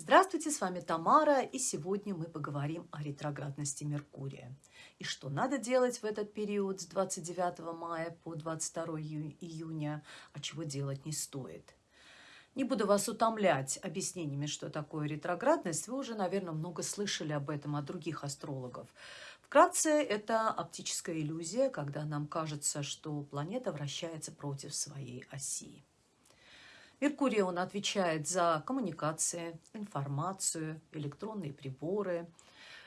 Здравствуйте, с вами Тамара, и сегодня мы поговорим о ретроградности Меркурия. И что надо делать в этот период с 29 мая по 22 июня, а чего делать не стоит. Не буду вас утомлять объяснениями, что такое ретроградность. Вы уже, наверное, много слышали об этом от других астрологов. Вкратце, это оптическая иллюзия, когда нам кажется, что планета вращается против своей оси. Меркурий, он отвечает за коммуникации, информацию, электронные приборы,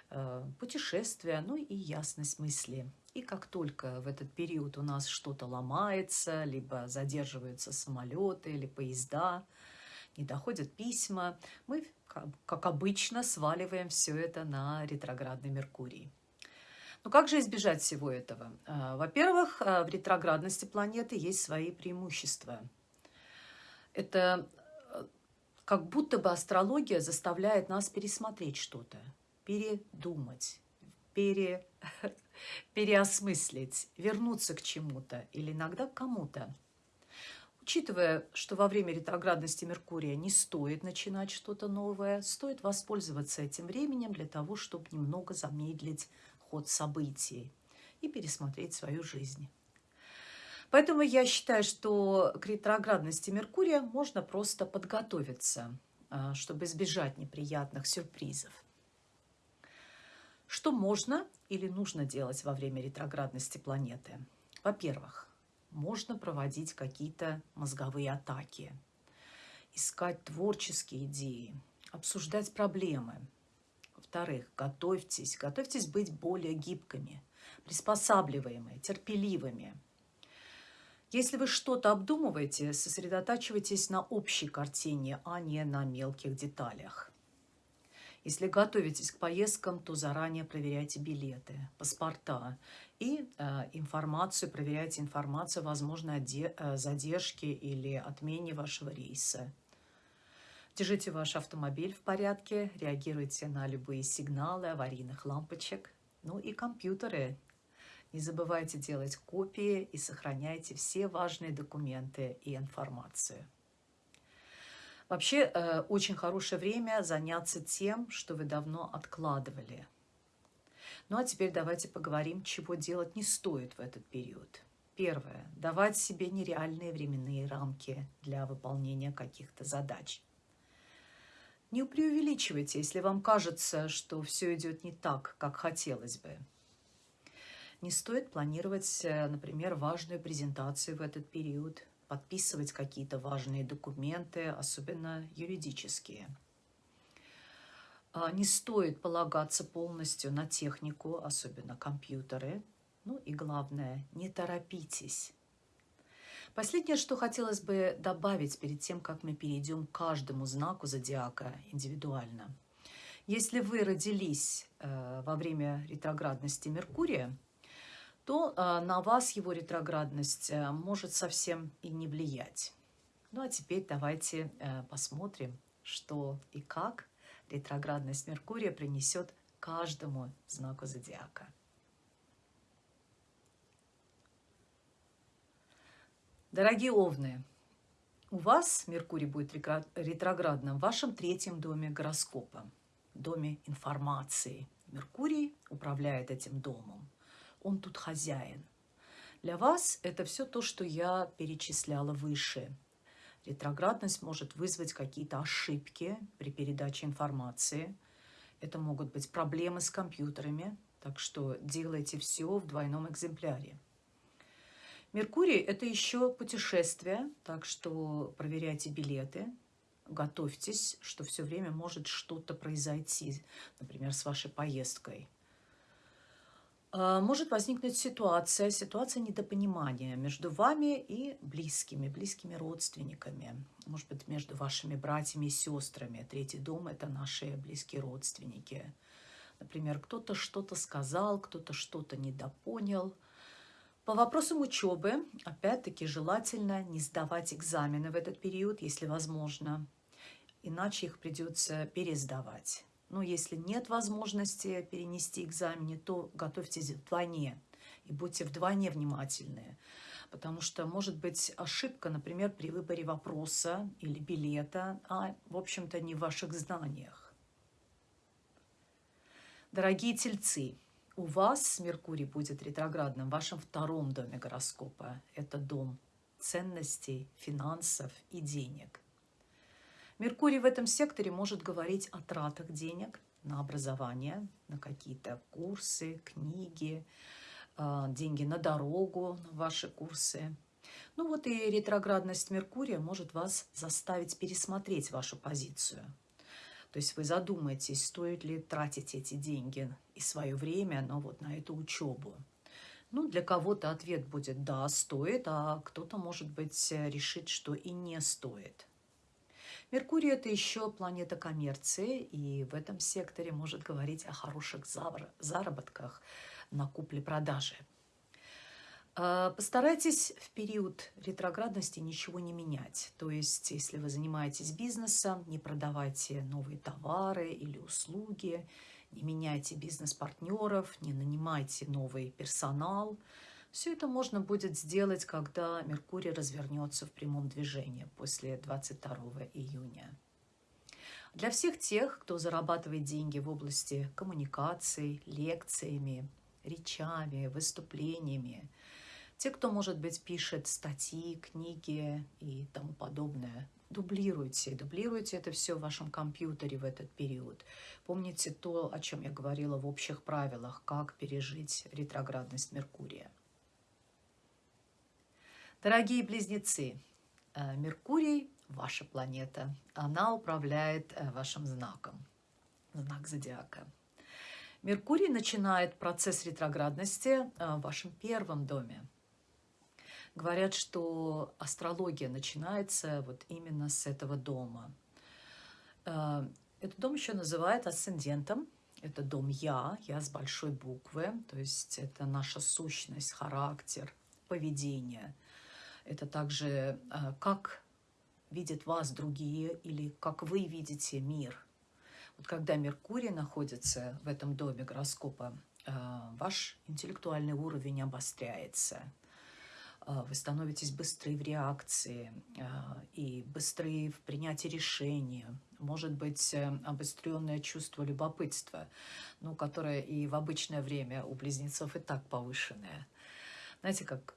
э, путешествия, ну и ясность мысли. И как только в этот период у нас что-то ломается, либо задерживаются самолеты или поезда, не доходят письма, мы, как обычно, сваливаем все это на ретроградный Меркурий. Но как же избежать всего этого? Э, во-первых, э, в ретроградности планеты есть свои преимущества – это э, как будто бы астрология заставляет нас пересмотреть что-то, передумать, пере, переосмыслить, вернуться к чему-то или иногда к кому-то. Учитывая, что во время ретроградности Меркурия не стоит начинать что-то новое, стоит воспользоваться этим временем для того, чтобы немного замедлить ход событий и пересмотреть свою жизнь. Поэтому я считаю, что к ретроградности Меркурия можно просто подготовиться, а, чтобы избежать неприятных сюрпризов. Что можно или нужно делать во время ретроградности планеты? Во-первых, можно проводить какие-то мозговые атаки, искать творческие идеи, обсуждать проблемы. Во-вторых, готовьтесь, готовьтесь быть более гибкими, приспосабливаемыми, терпеливыми – если вы что-то обдумываете, сосредотачивайтесь на общей картине, а не на мелких деталях. Если готовитесь к поездкам, то заранее проверяйте билеты, паспорта и э, информацию, проверяйте информацию о возможной э, задержке или отмене вашего рейса. Держите ваш автомобиль в порядке, реагируйте на любые сигналы аварийных лампочек. Ну и компьютеры не забывайте делать копии и сохраняйте все важные документы и информацию. Вообще, э, очень хорошее время заняться тем, что вы давно откладывали. Ну а теперь давайте поговорим, чего делать не стоит в этот период. Первое. Давать себе нереальные временные рамки для выполнения каких-то задач. Не преувеличивайте, если вам кажется, что все идет не так, как хотелось бы. Не стоит планировать, э, например, важную презентацию в этот период, подписывать какие-то важные документы, особенно юридические. А, не стоит полагаться полностью на технику, особенно компьютеры. Ну и главное, не торопитесь. Последнее, что хотелось бы добавить перед тем, как мы перейдем к каждому знаку зодиака индивидуально. Если вы родились э, во время ретроградности Меркурия, то а, на вас его ретроградность э, может совсем и не влиять. Ну а теперь давайте э, посмотрим, что и как ретроградность Меркурия принесет каждому знаку зодиака. Дорогие овны, у вас Меркурий будет ретроградным в вашем третьем доме гороскопа, доме информации. Меркурий управляет этим домом он тут хозяин. Для вас это все то, что я перечисляла выше. Ретроградность может вызвать какие-то ошибки при передаче информации. Это могут быть проблемы с компьютерами, так что делайте все в двойном экземпляре. Меркурий – это еще путешествие, так что проверяйте билеты, готовьтесь, что все время может что-то произойти, например, с вашей поездкой – может возникнуть ситуация, ситуация недопонимания между вами и близкими, близкими родственниками. Может быть, между вашими братьями и сестрами. Третий дом – это наши близкие родственники. Например, кто-то что-то сказал, кто-то что-то недопонял. По вопросам учебы, опять-таки, желательно не сдавать экзамены в этот период, если возможно. Иначе их придется пересдавать. Но если нет возможности перенести экзамены, то готовьтесь вдвойне и будьте вдвойне внимательны. Потому что может быть ошибка, например, при выборе вопроса или билета, а, в общем-то, не в ваших знаниях. Дорогие тельцы, у вас Меркурий будет ретроградным в вашем втором доме гороскопа. Это дом ценностей, финансов и денег. Меркурий в этом секторе может говорить о тратах денег на образование, на какие-то курсы, книги, а, деньги на дорогу, на ваши курсы. Ну вот и ретроградность Меркурия может вас заставить пересмотреть вашу позицию. То есть вы задумаетесь, стоит ли тратить эти деньги и свое время, но вот на эту учебу. Ну, для кого-то ответ будет «да, стоит», а кто-то, может быть, решит, что и не стоит. Меркурий – это еще планета коммерции, и в этом секторе может говорить о хороших заработках на купле-продаже. А, постарайтесь в период ретроградности ничего не менять. То есть, если вы занимаетесь бизнесом, не продавайте новые товары или услуги – не меняйте бизнес-партнеров, не нанимайте новый персонал. Все это можно будет сделать, когда Меркурий развернется в прямом движении после 22 июня. Для всех тех, кто зарабатывает деньги в области коммуникаций, лекциями, речами, выступлениями, те, кто, может быть, пишет статьи, книги и тому подобное, дублируйте. Дублируйте это все в вашем компьютере в этот период. Помните то, о чем я говорила в общих правилах, как пережить ретроградность Меркурия. Дорогие близнецы, э, Меркурий – ваша планета. Она управляет э, вашим знаком, знак зодиака. Меркурий начинает процесс ретроградности э, в вашем первом доме – Говорят, что астрология начинается вот именно с этого дома. Этот дом еще называют асцендентом. Это дом «Я», «Я» с большой буквы, то есть это наша сущность, характер, поведение. Это также э, как видят вас другие или как вы видите мир. Вот когда Меркурий находится в этом доме гороскопа, э, ваш интеллектуальный уровень обостряется – а, вы становитесь быстрее в реакции и быстрее в принятии решения. Может быть, э, обостренное чувство любопытства, ну, которое и в обычное время у близнецов и так повышенное. Знаете, как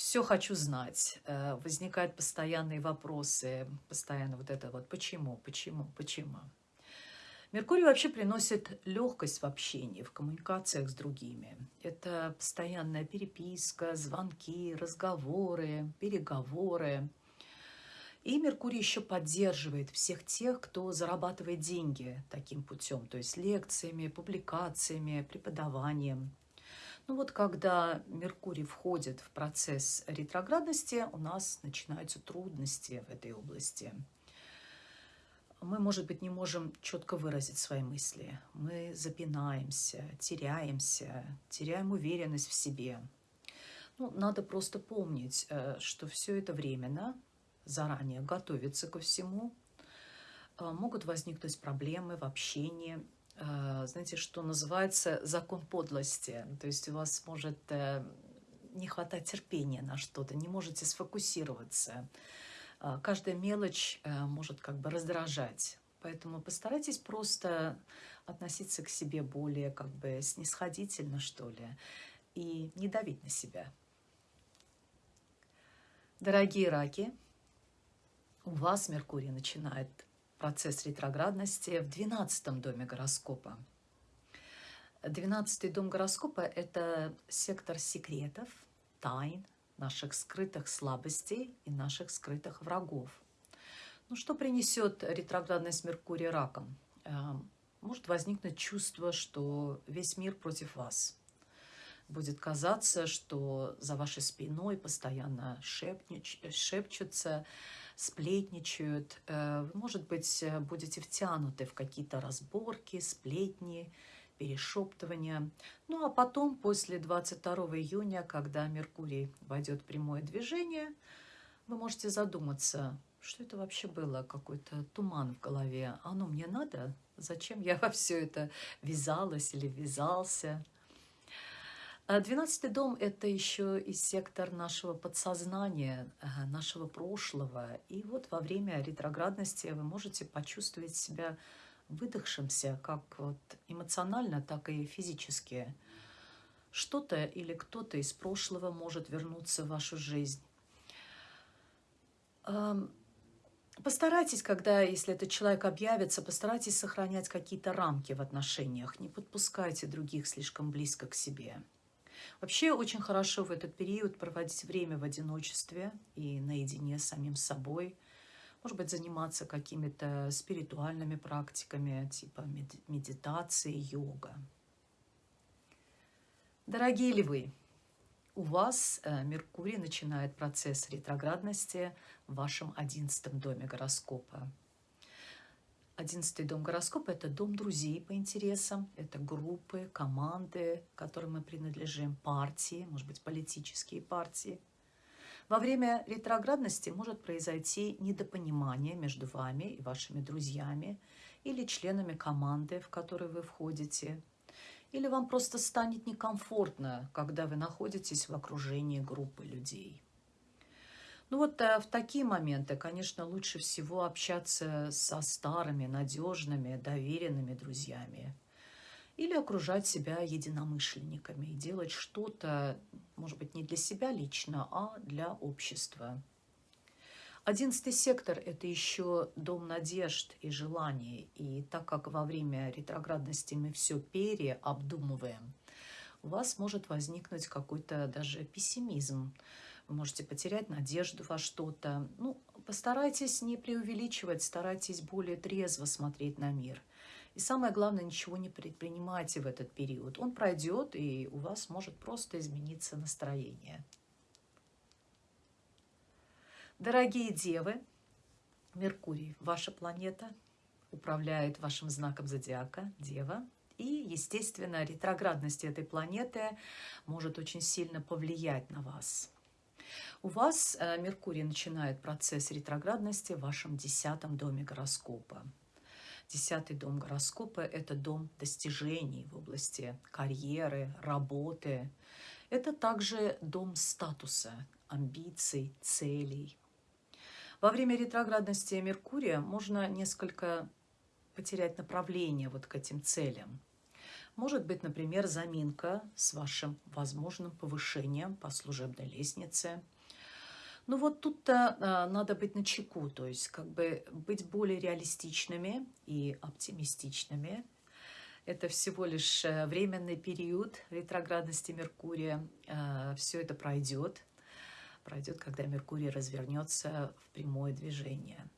все хочу знать, э, возникают постоянные вопросы, постоянно вот это вот «почему?», «почему?», «почему?». Меркурий вообще приносит легкость в общении, в коммуникациях с другими. Это постоянная переписка, звонки, разговоры, переговоры. И Меркурий еще поддерживает всех тех, кто зарабатывает деньги таким путем, то есть лекциями, публикациями, преподаванием. Ну вот когда Меркурий входит в процесс ретроградности, у нас начинаются трудности в этой области – мы, может быть, не можем четко выразить свои мысли. Мы запинаемся, теряемся, теряем уверенность в себе. Ну, надо просто помнить, э, что все это временно, заранее готовиться ко всему. Э, могут возникнуть проблемы в общении. Э, знаете, что называется закон подлости. То есть у вас может не хватать терпения на что-то, не можете сфокусироваться а, каждая мелочь э, может как бы раздражать. Поэтому постарайтесь просто относиться к себе более как бы снисходительно, что ли, и не давить на себя. Дорогие раки, у вас Меркурий начинает процесс ретроградности в 12 доме гороскопа. 12 дом гороскопа – это сектор секретов, тайн, наших скрытых слабостей и наших скрытых врагов. Ну, что принесет ретроградность Меркурия раком? Эм, может возникнуть чувство, что весь мир против вас. Будет казаться, что за вашей спиной постоянно шепчутся, сплетничают. Э, может быть, будете втянуты в какие-то разборки, сплетни, перешептывания. Ну а потом, после 22 июня, когда Меркурий войдет в прямое движение, вы можете задуматься, что это вообще было, какой-то туман в голове. Оно мне надо? Зачем я во все это вязалась или вязался? А двенадцатый дом – это еще и сектор нашего подсознания, нашего прошлого. И вот во время ретроградности вы можете почувствовать себя выдохшимся, как вот эмоционально, так и физически. Что-то или кто-то из прошлого может вернуться в вашу жизнь. Постарайтесь, когда, если этот человек объявится, постарайтесь сохранять какие-то рамки в отношениях. Не подпускайте других слишком близко к себе. Вообще очень хорошо в этот период проводить время в одиночестве и наедине с самим собой. Может быть, заниматься какими-то спиритуальными практиками, типа медитации, йога. Дорогие львы, у вас э, Меркурий начинает процесс ретроградности в вашем одиннадцатом доме гороскопа. Одиннадцатый дом гороскопа – это дом друзей по интересам, это группы, команды, которым мы принадлежим, партии, может быть, политические партии. Во время ретроградности может произойти недопонимание между вами и вашими друзьями или членами команды, в которую вы входите. Или вам просто станет некомфортно, когда вы находитесь в окружении группы людей. Ну вот э, в такие моменты, конечно, лучше всего общаться со старыми, надежными, доверенными друзьями. Или окружать себя единомышленниками и делать что-то, может быть, не для себя лично, а для общества. Одиннадцатый сектор – это еще дом надежд и желаний. И так как во время ретроградности мы все переобдумываем, у вас может возникнуть какой-то даже пессимизм, можете потерять надежду во что-то. Ну, постарайтесь не преувеличивать, старайтесь более трезво смотреть на мир. И самое главное, ничего не предпринимайте в этот период. Он пройдет, и у вас может просто измениться настроение. Дорогие девы, Меркурий, ваша планета, управляет вашим знаком зодиака, Дева. И, естественно, ретроградность этой планеты может очень сильно повлиять на вас. У вас э, Меркурий начинает процесс ретроградности в вашем десятом доме гороскопа. Десятый дом гороскопа – это дом достижений в области карьеры, работы. Это также дом статуса, амбиций, целей. Во время ретроградности Меркурия можно несколько потерять направление вот к этим целям. Может быть, например, заминка с вашим возможным повышением по служебной лестнице. Ну вот тут-то а, надо быть на чеку, то есть как бы быть более реалистичными и оптимистичными. Это всего лишь э, временный период ретроградности Меркурия. А, Все это пройдет. Пройдет, когда Меркурий развернется в прямое движение.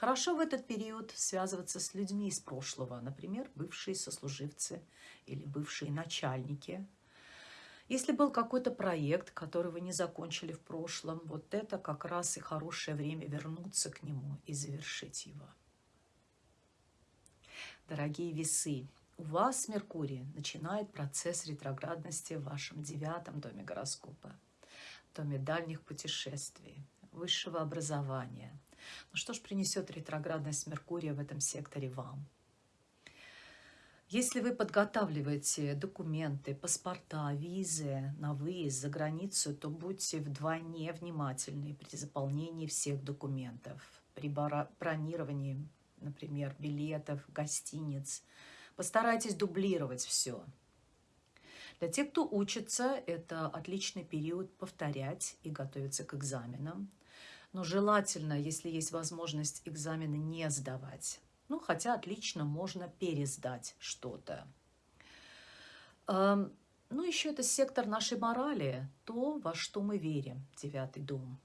Хорошо в этот период связываться с людьми из прошлого, например, бывшие сослуживцы или бывшие начальники. Если был какой-то проект, который вы не закончили в прошлом, вот это как раз и хорошее время вернуться к нему и завершить его. Дорогие весы, у вас Меркурий начинает процесс ретроградности в вашем девятом доме гороскопа, доме дальних путешествий, высшего образования – ну что ж принесет ретроградность Меркурия в этом секторе вам? Если вы подготавливаете документы, паспорта, визы на выезд за границу, то будьте вдвойне внимательны при заполнении всех документов, при бронировании, например, билетов, гостиниц. Постарайтесь дублировать все. Для тех, кто учится, это отличный период повторять и готовиться к экзаменам но желательно, если есть возможность экзамены не сдавать. Ну, хотя отлично можно пересдать что-то. Ну, еще это сектор нашей морали, то, во что мы верим, девятый дом.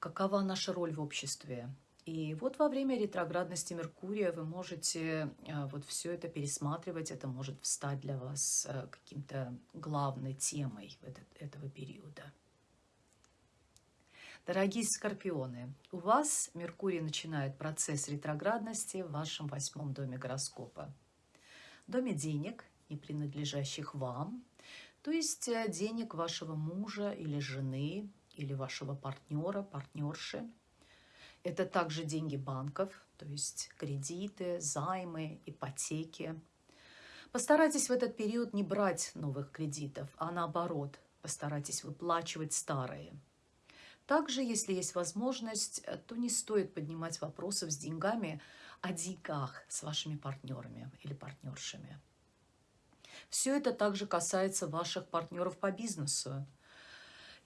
Какова наша роль в обществе? И вот во время ретроградности Меркурия вы можете а, вот все это пересматривать, это может встать для вас а, каким-то главной темой этого периода. Дорогие скорпионы, у вас Меркурий начинает процесс ретроградности в вашем восьмом доме гороскопа. Доме денег, не принадлежащих вам, то есть э, денег вашего мужа или жены, или вашего партнера, партнерши. Это также деньги банков, то есть кредиты, займы, ипотеки. Постарайтесь в этот период не брать новых кредитов, а наоборот, постарайтесь выплачивать старые. Также, если есть возможность, э, то не стоит поднимать вопросов с деньгами о деньгах с вашими партнерами или партнершами. Все это также касается ваших партнеров по бизнесу.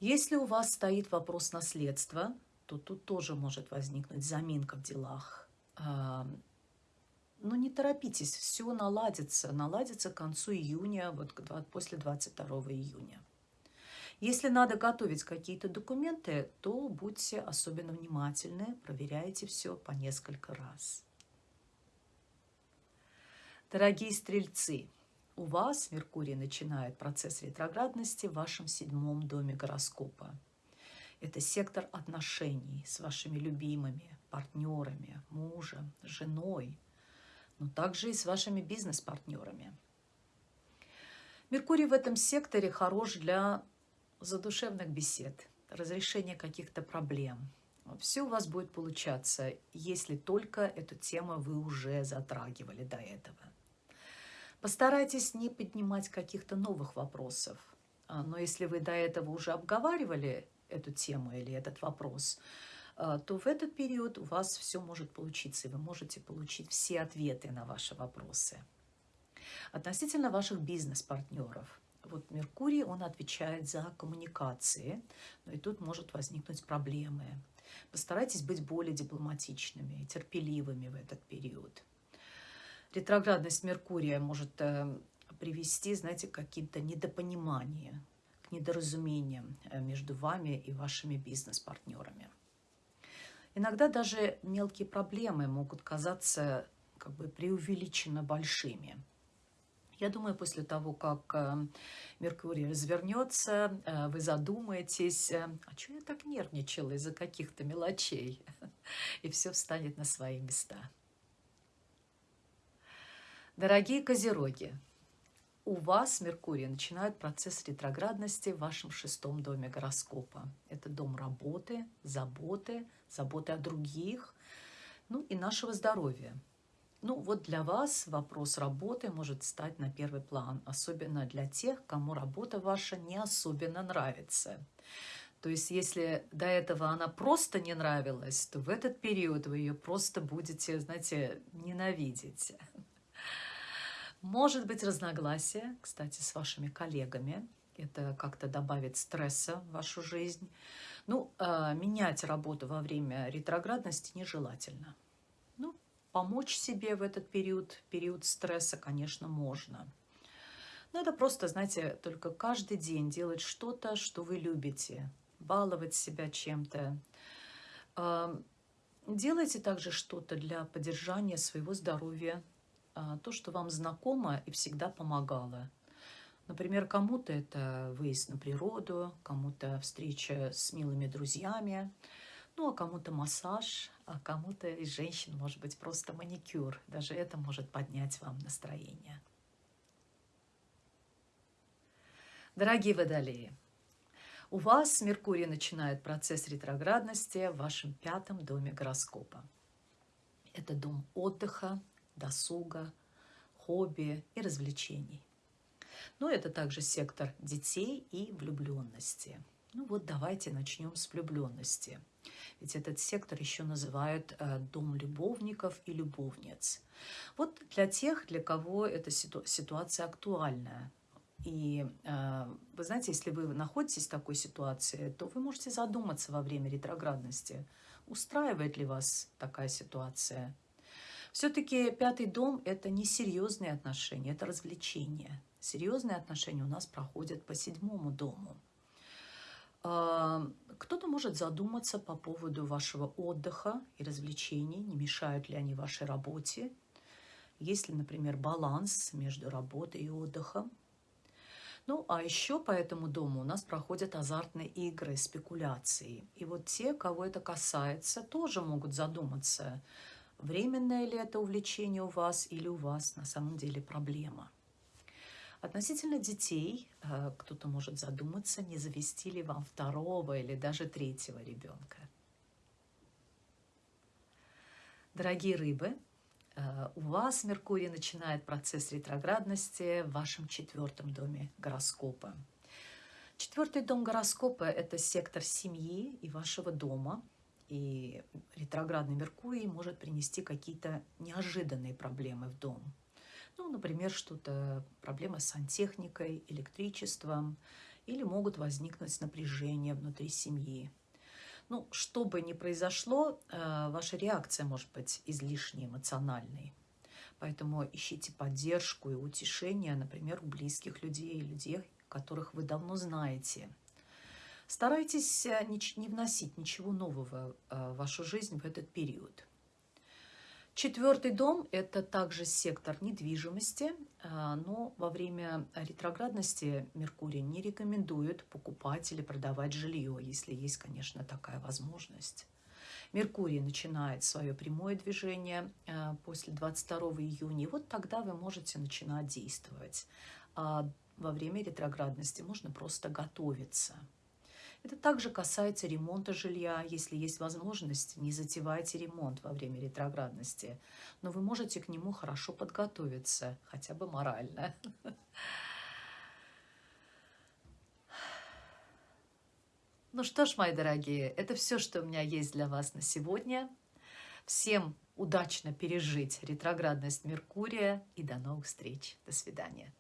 Если у вас стоит вопрос наследства, то тут тоже может возникнуть заминка в делах. Но не торопитесь, все наладится. Наладится к концу июня, вот после 22 июня. Если надо готовить какие-то документы, то будьте особенно внимательны, проверяйте все по несколько раз. Дорогие стрельцы, у вас Меркурий начинает процесс ретроградности в вашем седьмом доме гороскопа. Это сектор отношений с вашими любимыми, партнерами, мужем, женой – но также и с вашими бизнес-партнерами. Меркурий в этом секторе хорош для задушевных бесед, разрешения каких-то проблем. Все у вас будет получаться, если только эту тему вы уже затрагивали до этого. Постарайтесь не поднимать каких-то новых вопросов. А, но если вы до этого уже обговаривали эту тему или этот вопрос, а, то в этот период у вас все может получиться, и вы можете получить все ответы на ваши вопросы. Относительно ваших бизнес-партнеров. Вот Меркурий, он отвечает за коммуникации, но и тут может возникнуть проблемы. Постарайтесь быть более дипломатичными и терпеливыми в этот период. Ретроградность Меркурия может э, привести, знаете, к каким-то недопониманиям, к недоразумениям э, между вами и вашими бизнес-партнерами. Иногда даже мелкие проблемы могут казаться как бы преувеличенно большими. Я думаю, после того, как э, Меркурий развернется, э, вы задумаетесь, э, а что я так нервничала из-за каких-то мелочей? И все встанет на свои места. Дорогие козероги, у вас Меркурий начинает процесс ретроградности в вашем шестом доме гороскопа. Это дом работы, заботы, заботы о других, ну и нашего здоровья. Ну вот для вас вопрос работы может стать на первый план, особенно для тех, кому работа ваша не особенно нравится. То есть если до этого она просто не нравилась, то в этот период вы ее просто будете, знаете, ненавидеть. Может быть разногласия, кстати, с вашими коллегами. Это как-то добавит стресса в вашу жизнь. Ну, э, менять работу во время ретроградности нежелательно. Помочь себе в этот период, период стресса, конечно, можно. Надо просто, знаете, только каждый день делать что-то, что вы любите, баловать себя чем-то. Делайте также что-то для поддержания своего здоровья, э, то, что вам знакомо и всегда помогало. Например, кому-то это выезд на природу, кому-то встреча с милыми друзьями, ну, а кому-то массаж, а кому-то из женщин, может быть, просто маникюр. Даже это может поднять вам настроение. Дорогие водолеи, у вас Меркурий начинает процесс ретроградности в вашем пятом доме гороскопа. Это дом отдыха, досуга, хобби и развлечений. Но это также сектор детей и влюбленности. Ну вот давайте начнем с влюбленности. Ведь этот сектор еще называют э, дом любовников и любовниц. Вот для тех, для кого эта ситу ситуация актуальная. И э, вы знаете, если вы находитесь в такой ситуации, то вы можете задуматься во время ретроградности, устраивает ли вас такая ситуация. Все-таки пятый дом – это не серьезные отношения, это развлечение. Серьезные отношения у нас проходят по седьмому дому. А, кто-то может задуматься по поводу вашего отдыха и развлечений, не мешают ли они вашей работе. Есть ли, например, баланс между работой и отдыхом. Ну, а еще по этому дому у нас проходят азартные игры, спекуляции. И вот те, кого это касается, тоже могут задуматься, временное ли это увлечение у вас или у вас на самом деле проблема. Относительно детей, э, кто-то может задуматься, не завести ли вам второго или даже третьего ребенка. Дорогие рыбы, э, у вас Меркурий начинает процесс ретроградности в вашем четвертом доме гороскопа. Четвертый дом гороскопа – это сектор семьи и вашего дома. И ретроградный Меркурий может принести какие-то неожиданные проблемы в дом. Ну, например, что-то проблемы с сантехникой, электричеством, или могут возникнуть напряжения внутри семьи. Ну, что бы ни произошло, э, ваша реакция может быть излишне эмоциональной. Поэтому ищите поддержку и утешение, например, у близких людей, людей, которых вы давно знаете. Старайтесь э, не вносить ничего нового э, в вашу жизнь в этот период. Четвертый дом – это также сектор недвижимости, э, но во время ретроградности Меркурий не рекомендует покупать или продавать жилье, если есть, конечно, такая возможность. Меркурий начинает свое прямое движение после 22 июня, и вот тогда вы можете начинать действовать. А во время ретроградности можно просто готовиться. Это также касается ремонта жилья. Если есть возможность, не затевайте ремонт во время ретроградности. Но вы можете к нему хорошо подготовиться, хотя бы морально. Ну что ж, мои дорогие, это все, что у меня есть для вас на сегодня. Всем удачно пережить ретроградность Меркурия и до новых встреч. До свидания.